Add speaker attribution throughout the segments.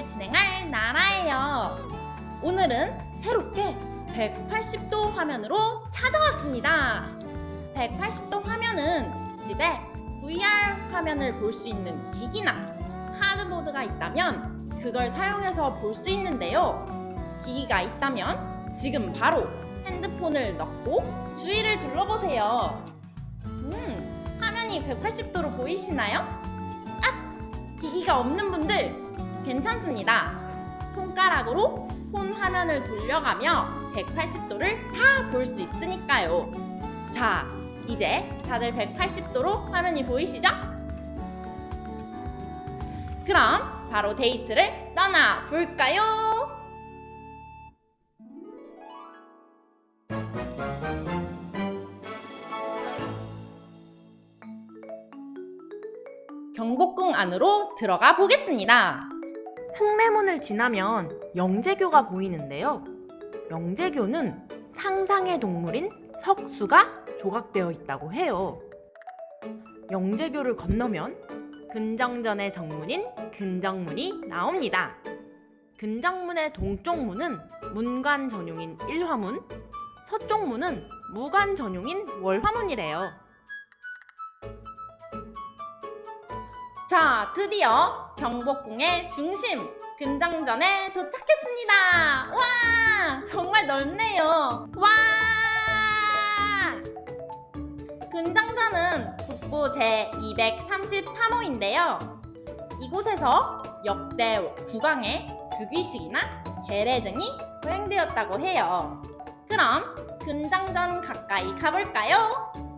Speaker 1: 데이트를 진행할 나라예요. 오늘은 새롭게 180도 화면으로 찾아왔습니다. 180도 화면은 집에 VR 화면을 볼 수 있는 기기나 카드보드가 있다면 그걸 사용해서 볼 수 있는데요. 기기가 있다면 지금 바로 핸드폰을 넣고 주위를 둘러보세요. 음, 화면이 180도로 보이시나요? 아, 기기가 없는 분들 괜찮습니다. 손가락으로 폰 화면을 돌려가며 180도를 다 볼 수 있으니까요. 자, 이제 다들 180도로 화면이 보이시죠? 그럼 바로 데이트를 떠나 볼까요? 경복궁 안으로 들어가 보겠습니다.
Speaker 2: 흑매문을 지나면 영재교가 보이는데요. 영재교는 상상의 동물인 석수가 조각되어 있다고 해요. 영재교를 건너면 근정전의 정문인 근정문이 나옵니다. 근정문의 동쪽 문은 문관 전용인 일화문, 서쪽 문은 무관 전용인 월화문이래요.
Speaker 1: 자, 드디어 경복궁의 중심 근정전에 도착했습니다. 와, 정말 넓네요. 와! 근정전은 국보 제 233호인데요. 이곳에서 역대 국왕의 즉위식이나 해례 등이 거행되었다고 해요. 그럼 근정전 가까이 가볼까요?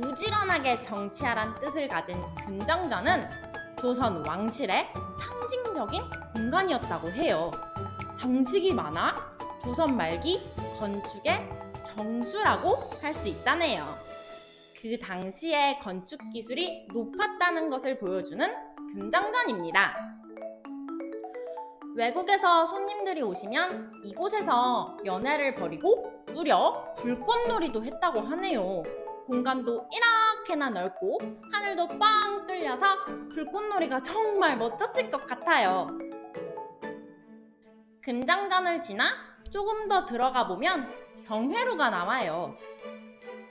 Speaker 1: 부지런하게 정치하란 뜻을 가진 근정전은 조선 왕실의 상징적인 공간이었다고 해요. 장식이 많아 조선 말기 건축의 정수라고 할 수 있다네요. 그 당시의 건축 기술이 높았다는 것을 보여주는 근정전입니다. 외국에서 손님들이 오시면 이곳에서 연애를 벌이고 무려 불꽃놀이도 했다고 하네요. 공간도 이렇게나 넓고 하늘도 뻥 뚫려서 불꽃놀이가 정말 멋졌을 것 같아요. 근장전을 지나 조금 더 들어가 보면 경회로가 나와요.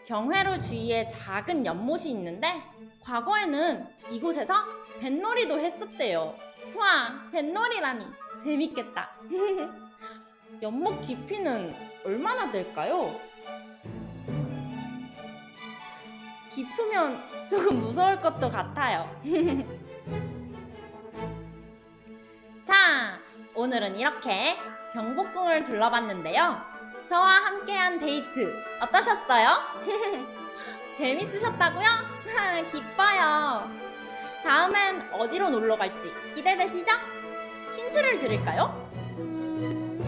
Speaker 1: 경회로 주위에 작은 연못이 있는데 과거에는 이곳에서 뱃놀이도 했었대요. 와, 뱃놀이라니 재밌겠다. 연못 깊이는 얼마나 될까요? 깊으면 조금 무서울 것도 같아요. 자, 오늘은 이렇게 경복궁을 둘러봤는데요. 저와 함께한 데이트 어떠셨어요? 재밌으셨다고요? 기뻐요. 다음엔 어디로 놀러 갈지 기대되시죠? 힌트를 드릴까요? 음,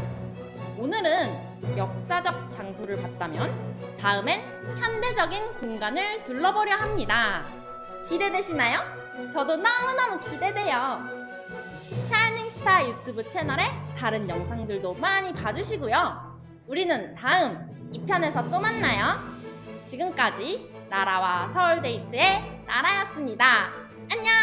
Speaker 1: 오늘은 역사적 장소를 봤다면 다음엔 현대적인 공간을 둘러보려 합니다. 기대되시나요? 저도 너무너무 기대돼요. 샤이닝스타 유튜브 채널에 다른 영상들도 많이 봐주시고요. 우리는 다음 2편에서 또 만나요. 지금까지 나라와 서울데이트의 나라였습니다. 안녕!